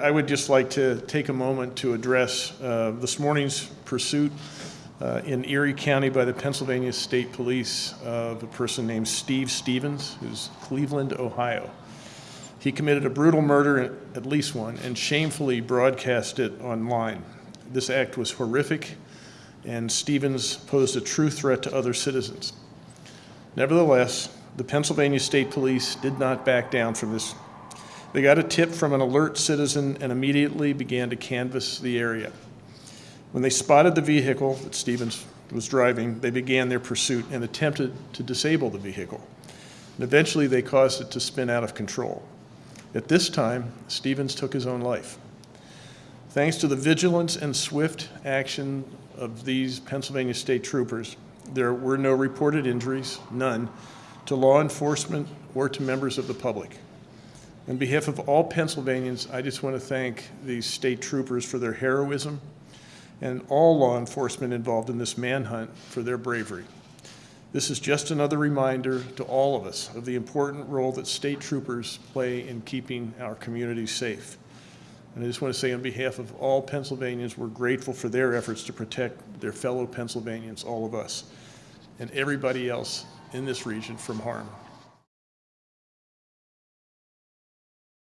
I would just like to take a moment to address uh, this morning's pursuit uh, in Erie County by the Pennsylvania State Police of a person named Steve Stephens, who's Cleveland, Ohio. He committed a brutal murder, at least one, and shamefully broadcast it online. This act was horrific, and Stephens posed a true threat to other citizens. Nevertheless, the Pennsylvania State Police did not back down from this. They got a tip from an alert citizen and immediately began to canvass the area. When they spotted the vehicle that Stephens was driving, they began their pursuit and attempted to disable the vehicle. And eventually, they caused it to spin out of control. At this time, Stephens took his own life. Thanks to the vigilance and swift action of these Pennsylvania state troopers, there were no reported injuries, none, to law enforcement or to members of the public. On behalf of all Pennsylvanians, I just want to thank these state troopers for their heroism and all law enforcement involved in this manhunt for their bravery. This is just another reminder to all of us of the important role that state troopers play in keeping our communities safe. And I just want to say on behalf of all Pennsylvanians, we're grateful for their efforts to protect their fellow Pennsylvanians, all of us, and everybody else in this region from harm.